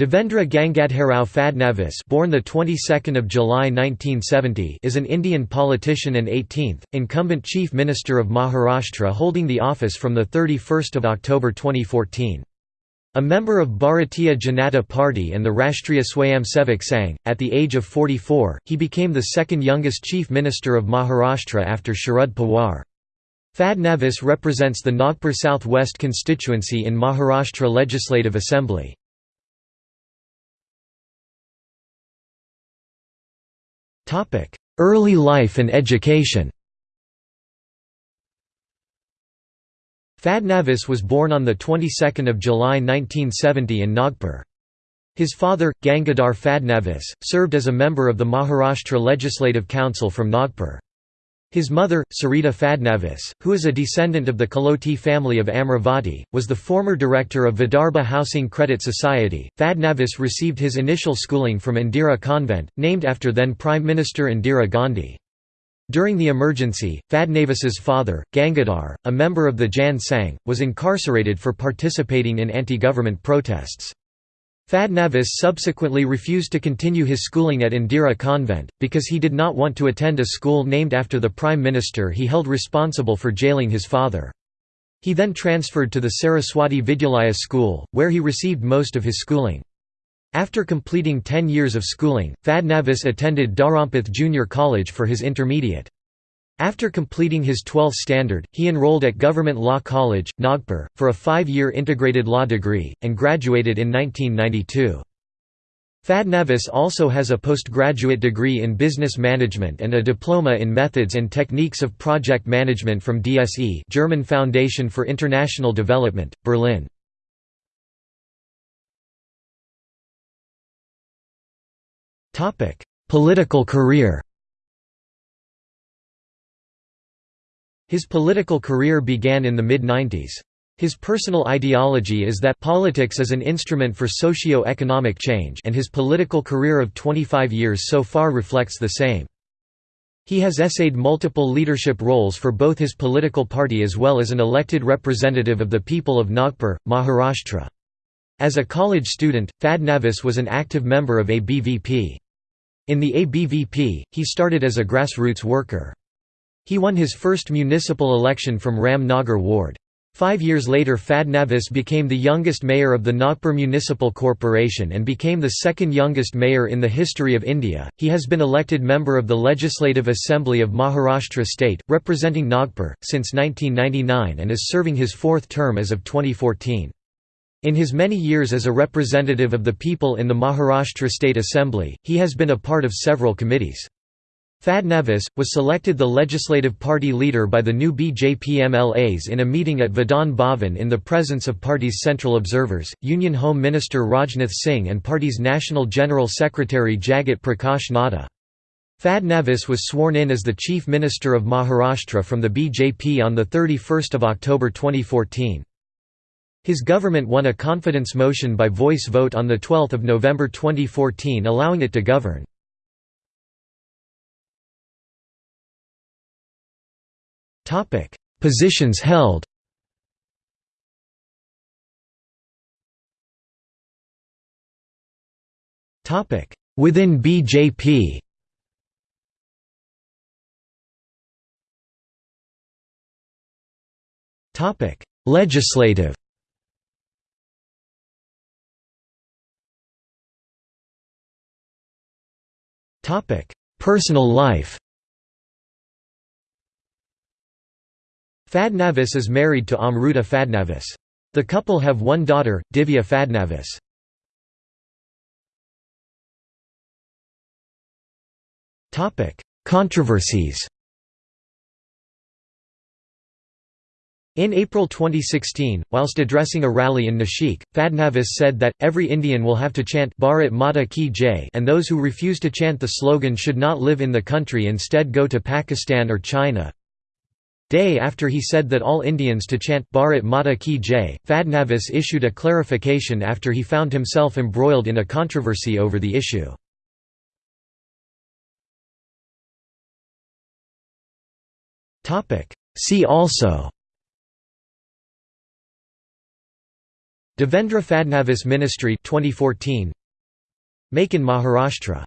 Devendra Gangadharao Fadnavis born the 22nd of July 1970 is an Indian politician and 18th incumbent chief minister of Maharashtra holding the office from the 31st of October 2014 a member of Bharatiya Janata Party and the Rashtriya Swayamsevak Sangh, at the age of 44, he became the second youngest chief minister of Maharashtra after Sharad Pawar. Fadnavis represents the Nagpur South West constituency in Maharashtra Legislative Assembly. Early life and education Fadnavis was born on the 22nd of July 1970 in Nagpur. His father, Gangadhar Fadnavis, served as a member of the Maharashtra Legislative Council from Nagpur. His mother, Sarita Fadnavis, who is a descendant of the Kaloti family of Amravati, was the former director of Vidarbha Housing Credit Society. Fadnavis received his initial schooling from Indira Convent, named after then Prime Minister Indira Gandhi. During the emergency, Fadnavis's father, Gangadhar, a member of the Jan Sangh, was incarcerated for participating in anti-government protests. Fadnavis subsequently refused to continue his schooling at Indira Convent, because he did not want to attend a school named after the Prime Minister he held responsible for jailing his father. He then transferred to the Saraswati Vidyalaya school, where he received most of his schooling. After completing 10 years of schooling, Fadnavis attended Dharampeth Junior College for his intermediate. After completing his 12th standard, he enrolled at Government Law College, Nagpur, for a five-year integrated law degree, and graduated in 1992. Fadnavis also has a postgraduate degree in business management and a diploma in methods and techniques of project management from DSE German Foundation for International Development, Berlin. Political career His political career began in the mid-90s. His personal ideology is that politics is an instrument for socio-economic change and his political career of 25 years so far reflects the same. He has essayed multiple leadership roles for both his political party as well as an elected representative of the people of Nagpur, Maharashtra. As a college student, Fadnavis was an active member of ABVP. In the ABVP, he started as a grassroots worker. He won his first municipal election from Ram Nagar ward. Five years later Fadnavis became the youngest mayor of the Nagpur Municipal Corporation and became the second youngest mayor in the history of India. He has been elected member of the Legislative Assembly of Maharashtra state, representing Nagpur, since 1999 and is serving his fourth term as of 2014. In his many years as a representative of the people in the Maharashtra State Assembly, he has been a part of several committees. Fadnavis, was selected the legislative party leader by the new BJP MLAs in a meeting at Vidhan Bhavan in the presence of party's central observers, Union Home Minister Rajnath Singh and party's National General Secretary Jagat Prakash Nadda. Fadnavis was sworn in as the Chief Minister of Maharashtra from the BJP on 31 October 2014. His government won a confidence motion by voice vote on 12 November 2014 allowing it to govern. Topic: Positions held. Topic: Within BJP. Topic: Legislative. Topic: Personal life. Fadnavis is married to Amruta Fadnavis. The couple have one daughter, Divya Fadnavis. Controversies In April 2016, whilst addressing a rally in Nashik, Fadnavis said that, every Indian will have to chant Bharat Mata Ki Jai and those who refuse to chant the slogan should not live in the country instead go to Pakistan or China. Day after he said that all Indians to chant Bharat Mata Ki Jai, Fadnavis issued a clarification after he found himself embroiled in a controversy over the issue. See also Devendra Fadnavis Ministry 2014 Make in Maharashtra